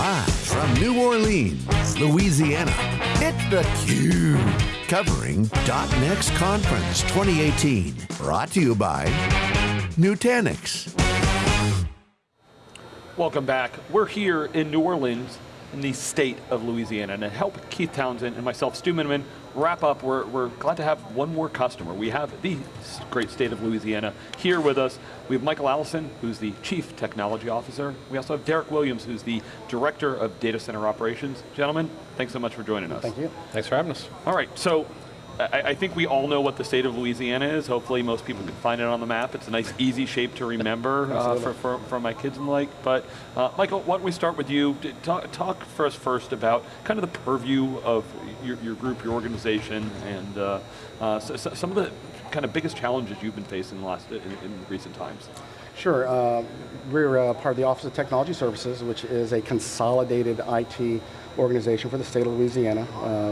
Live from New Orleans, Louisiana, it's theCUBE. Covering .next Conference 2018. Brought to you by Nutanix. Welcome back. We're here in New Orleans, in the state of Louisiana, and to help Keith Townsend and myself, Stu Miniman, wrap up, we're, we're glad to have one more customer. We have the great state of Louisiana here with us. We have Michael Allison, who's the Chief Technology Officer. We also have Derek Williams, who's the Director of Data Center Operations. Gentlemen, thanks so much for joining us. Thank you. Thanks for having us. All right, so I, I, think we all know what the state of Louisiana is. Hopefully most people can find it on the map. It's a nice, easy shape to remember uh, for, for, for, my kids and the like. But uh, Michael, why don't we start with you? Talk, talk for us first about kind of the purview of your, your group, your organization, and uh, uh so, so some of the kind of biggest challenges you've been facing in, the last, in, in recent times. Sure, uh, we're uh, part of the Office of Technology Services, which is a consolidated IT organization for the state of Louisiana.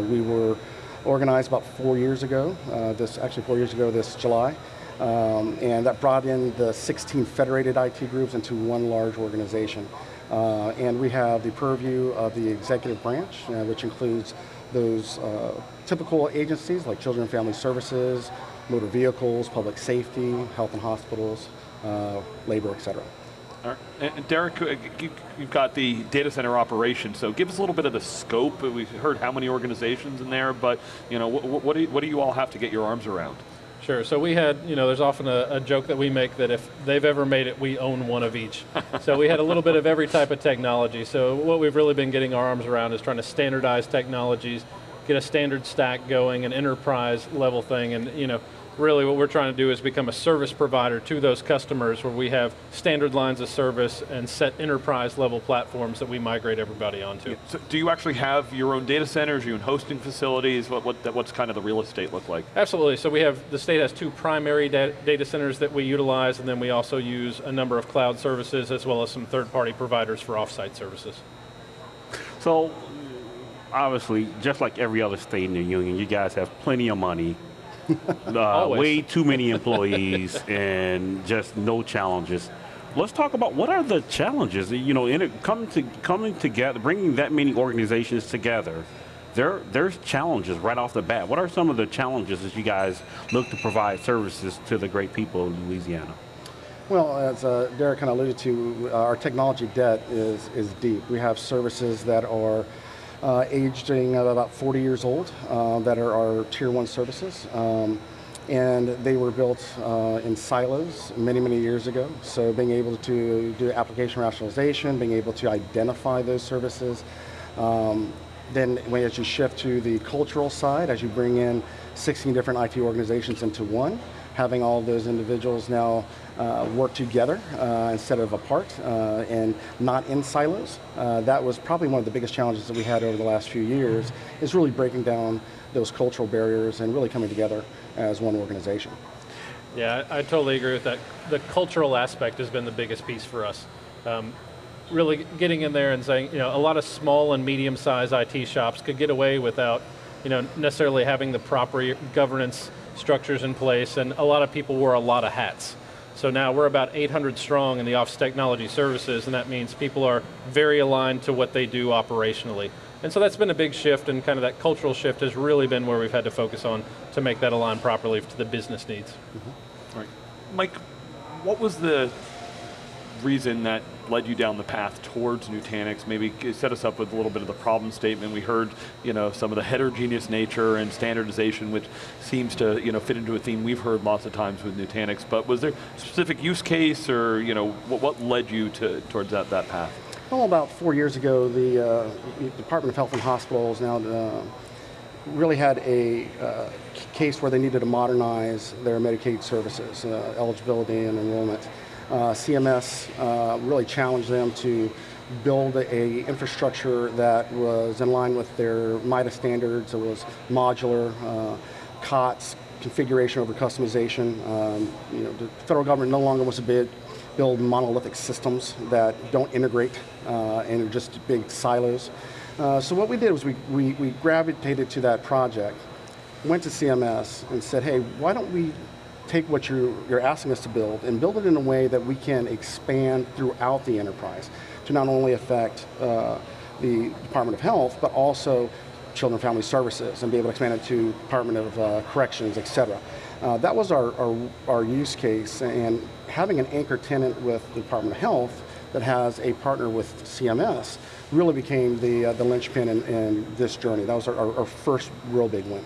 we were organized about four years ago, uh, this actually four years ago this July, um, and that brought in the 16 federated IT groups into one large organization. Uh, and we have the purview of the executive branch, uh, which includes those uh, typical agencies like Children and Family Services, motor vehicles, public safety, health and hospitals, uh, labor, et cetera. And Derek, uh, you've got the data center operation, so give us a little bit of the scope. We've heard how many organizations in there, but you know, what, what, do, you, what do you all have to get your arms around? Sure, so we had, you know, there's often a, a, joke that we make that if they've ever made it, we own one of each. so we had a little bit of every type of technology. So what we've really been getting our arms around is trying to standardize technologies, get a standard stack going, an enterprise level thing, and you know, really what we're trying to do is become a service provider to those customers where we have standard lines of service and set enterprise level platforms that we migrate everybody onto. So do you actually have your own data centers, your own hosting facilities? What, what, what's kind of the real estate look like? Absolutely, so we have, the state has two primary data centers that we utilize and then we also use a number of cloud services as well as some third party providers for offsite services. So, obviously, just like every other state in the union, you guys have plenty of money, uh, way too many employees and just no challenges. Let's talk about what are the challenges, you know, in it, coming, to, coming together, bringing that many organizations together, there, there's challenges right off the bat. What are some of the challenges as you guys look to provide services to the great people of Louisiana? Well, as uh, Derek kind of alluded to, uh, our technology debt is, is deep. We have services that are uh, aging about 40 years old uh, that are our tier one services. Um, and they were built uh, in silos many, many years ago. So being able to do application rationalization, being able to identify those services, um, then when as you shift to the cultural side, as you bring in 16 different IT organizations into one, having all those individuals now uh, work together uh, instead of apart uh, and not in silos. Uh, that was probably one of the biggest challenges that we had over the last few years, is really breaking down those cultural barriers and really coming together as one organization. Yeah, I, I totally agree with that. The cultural aspect has been the biggest piece for us. Um, really getting in there and saying, you know, a lot of small and medium-sized IT shops could get away without, you know, necessarily having the proper governance structures in place, and a lot of people wore a lot of hats. So now we're about 800 strong in the Office Technology Services, and that means people are very aligned to what they do operationally. And so that's been a big shift, and kind of that cultural shift has really been where we've had to focus on to make that align properly to the business needs. Mm -hmm. All right. Mike, what was the reason that led you down the path towards Nutanix? Maybe set us up with a little bit of the problem statement. We heard you know, some of the heterogeneous nature and standardization, which seems to you know, fit into a theme we've heard lots of times with Nutanix, but was there a specific use case or you know, what, what led you to, towards that, that path? Well, about four years ago, the uh, Department of Health and Hospitals now uh, really had a uh, case where they needed to modernize their Medicaid services, uh, eligibility and enrollment. Uh, CMS uh, really challenged them to build a infrastructure that was in line with their MITA standards. It was modular, uh, COTS, configuration over customization. Um, you know, the federal government no longer wants to bid, build monolithic systems that don't integrate uh, and are just big silos. Uh, so what we did was we, we, we gravitated to that project, went to CMS and said, hey, why don't we take what you're, you're asking us to build and build it in a way that we can expand throughout the enterprise to not only affect uh, the Department of Health, but also Children and Family Services and be able to expand it to Department of uh, Corrections, et cetera. Uh, that was our, our, our, use case and having an anchor tenant with the Department of Health that has a partner with CMS really became the, uh, the linchpin in, in, this journey. That was our, our, our first real big win.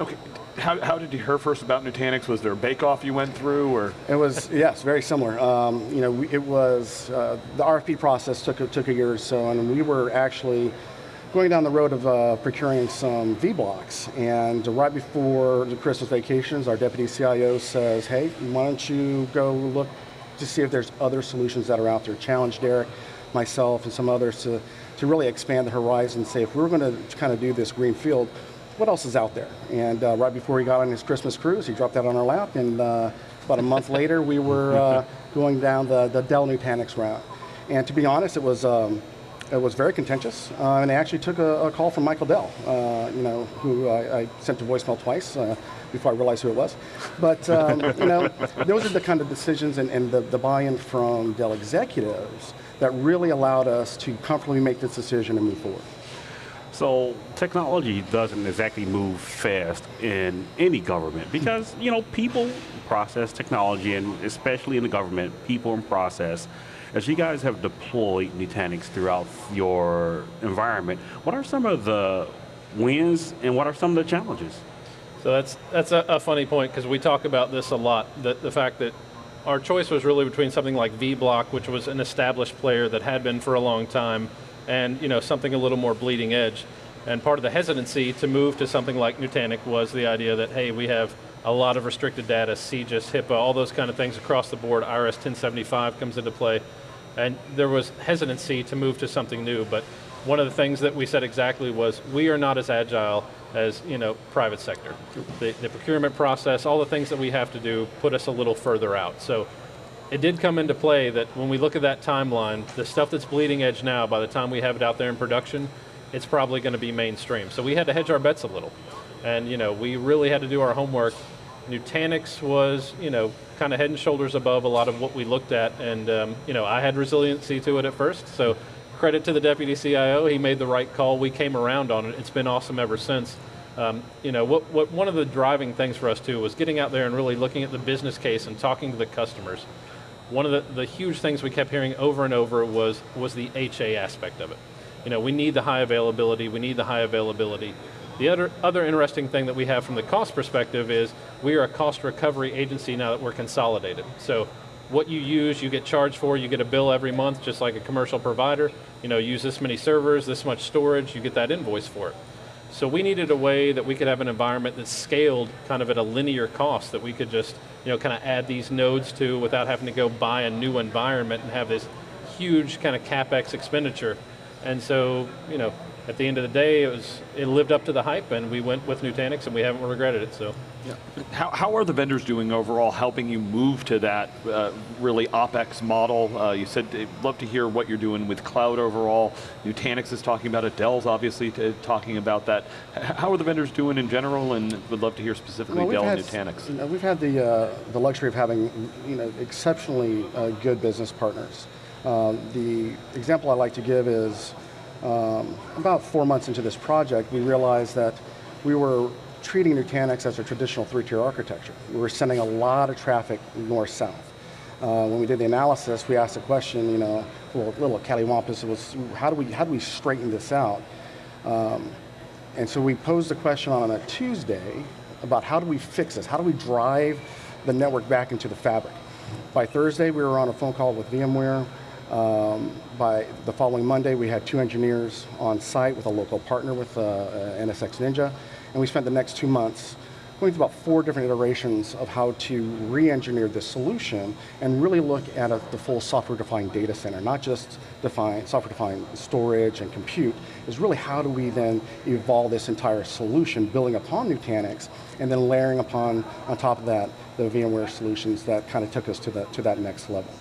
Okay, how, how, did you hear first about Nutanix? Was there a bake-off you went through, or? It was yes, very similar. Um, you know, we, it was uh, the RFP process took took a year or so, and we were actually going down the road of uh, procuring some vBlocks, and right before the Christmas vacations, our deputy CIO says, hey, why don't you go look to see if there's other solutions that are out there. Challenge Derek, myself, and some others to, to really expand the horizon, and say if we're going to kind of do this green field, what else is out there? And uh, right before he got on his Christmas cruise, he dropped that on our lap, and uh, about a month later, we were uh, going down the, the Dell Nutanix route. And to be honest, it was um, it was very contentious, uh, and I actually took a, a, call from Michael Dell, uh, you know, who I, I, sent to voicemail twice uh, before I realized who it was. But um, you know, those are the kind of decisions and, and the, the buy-in from Dell executives that really allowed us to comfortably make this decision and move forward. So technology doesn't exactly move fast in any government because you know people process technology, and especially in the government, people and process as you guys have deployed Nutanix throughout your environment, what are some of the wins and what are some of the challenges? So that's, that's a, a funny point because we talk about this a lot, the, the fact that our choice was really between something like vBlock, which was an established player that had been for a long time, and you know, something a little more bleeding edge. And part of the hesitancy to move to something like Nutanix was the idea that, hey, we have a lot of restricted data, CJIS, HIPAA, all those kind of things across the board. IRS 1075 comes into play. And there was hesitancy to move to something new, but one of the things that we said exactly was, we are not as agile as you know, private sector. The, the procurement process, all the things that we have to do put us a little further out. So it did come into play that when we look at that timeline, the stuff that's bleeding edge now, by the time we have it out there in production, it's probably going to be mainstream. So we had to hedge our bets a little. And you know, we really had to do our homework. Nutanix was, you know, kind of head and shoulders above a lot of what we looked at, and um, you know, I had resiliency to it at first, so credit to the deputy CIO, he made the right call, we came around on it, it's been awesome ever since. Um, you know, what, what, one of the driving things for us too was getting out there and really looking at the business case and talking to the customers. One of the, the huge things we kept hearing over and over was, was the HA aspect of it. You know, we need the high availability, we need the high availability. The other, other interesting thing that we have from the cost perspective is we are a cost recovery agency now that we're consolidated. So what you use, you get charged for, you get a bill every month, just like a commercial provider. You know, use this many servers, this much storage, you get that invoice for it. So we needed a way that we could have an environment that scaled kind of at a linear cost that we could just, you know, kind of add these nodes to without having to go buy a new environment and have this huge kind of CapEx expenditure. And so, you know, at the end of the day, it was it lived up to the hype, and we went with Nutanix, and we haven't regretted it. So, yeah. How, how are the vendors doing overall, helping you move to that uh, really OpEx model? Uh, you said they'd love to hear what you're doing with cloud overall. Nutanix is talking about it. Dell's obviously talking about that. How are the vendors doing in general, and would love to hear specifically well, Dell had, and Nutanix. You know, we've had the uh, the luxury of having you know exceptionally uh, good business partners. Um, the example I like to give is um, about four months into this project, we realized that we were treating Nutanix as a traditional three-tier architecture. We were sending a lot of traffic north-south. Uh, when we did the analysis, we asked the question, you know, little, little cattywampus, was how do we how do we straighten this out? Um, and so we posed the question on a Tuesday about how do we fix this? How do we drive the network back into the fabric? By Thursday, we were on a phone call with VMware. Um, by the following Monday, we had two engineers on site with a local partner with uh, uh NSX Ninja, and we spent the next two months going through about four different iterations of how to re-engineer this solution and really look at a, the full software-defined data center, not just define software-defined storage and compute, is really how do we then evolve this entire solution, building upon Nutanix, and then layering upon, on top of that, the VMware solutions that kind of took us to, the, to that next level.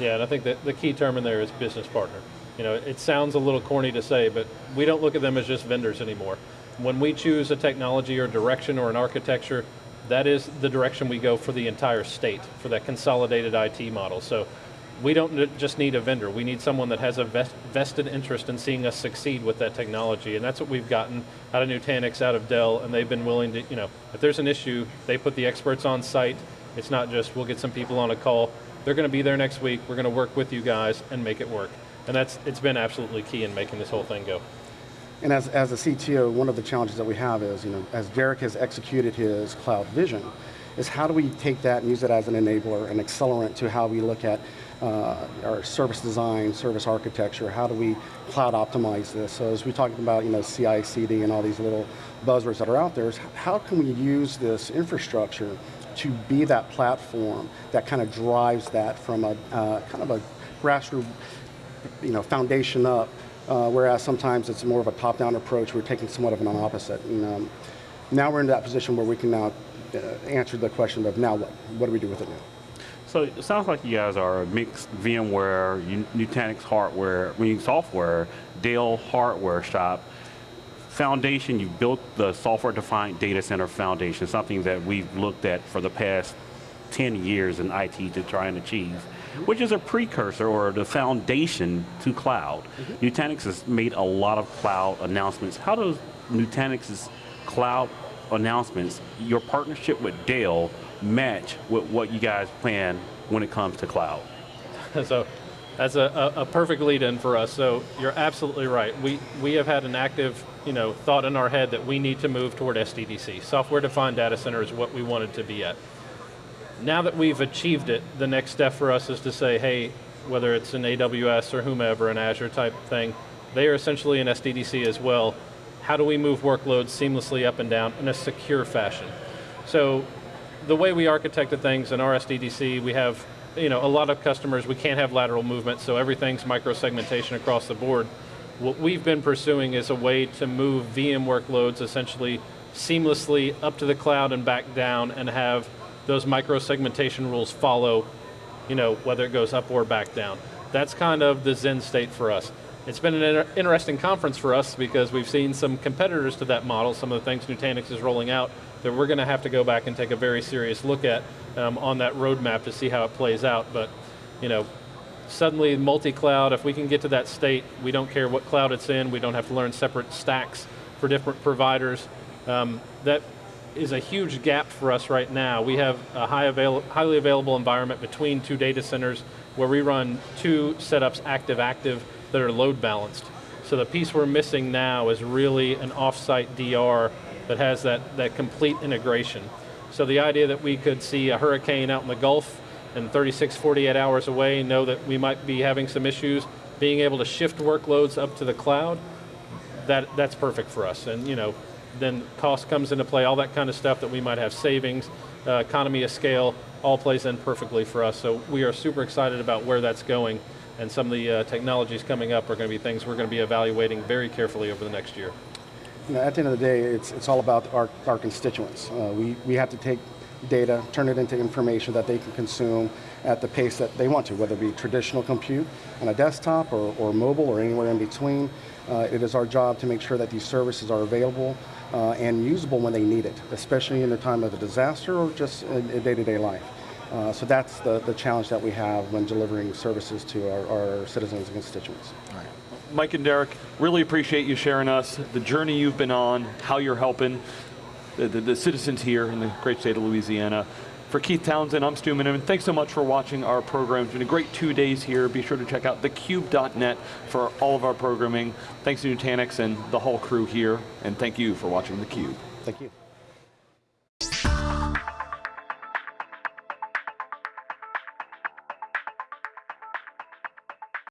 Yeah, and I think that the key term in there is business partner. You know, it sounds a little corny to say, but we don't look at them as just vendors anymore. When we choose a technology or direction or an architecture, that is the direction we go for the entire state, for that consolidated IT model. So we don't just need a vendor, we need someone that has a vest, vested interest in seeing us succeed with that technology, and that's what we've gotten out of Nutanix, out of Dell, and they've been willing to, you know, if there's an issue, they put the experts on site, it's not just, we'll get some people on a call, they're going to be there next week, we're going to work with you guys and make it work. And that's, it's been absolutely key in making this whole thing go. And as, as a CTO, one of the challenges that we have is, you know, as Derek has executed his cloud vision, is how do we take that and use it as an enabler, an accelerant to how we look at uh, our service design, service architecture, how do we cloud optimize this? So as we talked about, you know, CI, CD and all these little buzzwords that are out there, is how can we use this infrastructure to be that platform that kind of drives that from a uh, kind of a grassroots, you know, foundation up, uh, whereas sometimes it's more of a top-down approach. We're taking somewhat of an opposite. And, um, now we're in that position where we can now uh, answer the question of now what? What do we do with it now? So it sounds like you guys are a mixed VMware, Nutanix hardware, I mean software, Dell hardware shop. Foundation, you built the software-defined data center foundation, something that we've looked at for the past 10 years in IT to try and achieve, which is a precursor or the foundation to cloud. Mm -hmm. Nutanix has made a lot of cloud announcements. How does Nutanix's cloud announcements, your partnership with Dell, match with what you guys plan when it comes to cloud? so that's a, a, a perfect lead in for us. So you're absolutely right. We, we have had an active you know, thought in our head that we need to move toward SDDC. Software defined data center is what we wanted to be at. Now that we've achieved it, the next step for us is to say, hey, whether it's an AWS or whomever, an Azure type thing, they are essentially an SDDC as well. How do we move workloads seamlessly up and down in a secure fashion? So the way we architected things in our SDDC, we have you know, a lot of customers, we can't have lateral movement, so everything's micro-segmentation across the board. What we've been pursuing is a way to move VM workloads essentially seamlessly up to the cloud and back down and have those micro-segmentation rules follow, you know, whether it goes up or back down. That's kind of the Zen state for us. It's been an inter interesting conference for us because we've seen some competitors to that model, some of the things Nutanix is rolling out, that we're going to have to go back and take a very serious look at um, on that roadmap to see how it plays out. But, you know, suddenly multi-cloud, if we can get to that state, we don't care what cloud it's in, we don't have to learn separate stacks for different providers. Um, that is a huge gap for us right now. We have a high avail highly available environment between two data centers where we run two setups active-active that are load balanced. So the piece we're missing now is really an off-site DR that has that, that complete integration. So the idea that we could see a hurricane out in the Gulf and 36, 48 hours away, know that we might be having some issues, being able to shift workloads up to the cloud, that, that's perfect for us. And you know, then cost comes into play, all that kind of stuff that we might have savings, uh, economy of scale, all plays in perfectly for us. So we are super excited about where that's going and some of the uh, technologies coming up are going to be things we're going to be evaluating very carefully over the next year. Know, at the end of the day, it's, it's all about our, our constituents. Uh, we, we have to take data, turn it into information that they can consume at the pace that they want to, whether it be traditional compute on a desktop or, or mobile or anywhere in between. Uh, it is our job to make sure that these services are available uh, and usable when they need it, especially in the time of a disaster or just in day-to-day -day life. Uh, so that's the, the challenge that we have when delivering services to our, our citizens and constituents. Mike and Derek, really appreciate you sharing us, the journey you've been on, how you're helping the, the, the citizens here in the great state of Louisiana. For Keith Townsend, I'm Stu Miniman. Thanks so much for watching our program. It's been a great two days here. Be sure to check out thecube.net for all of our programming. Thanks to Nutanix and the whole crew here, and thank you for watching theCUBE. Thank you.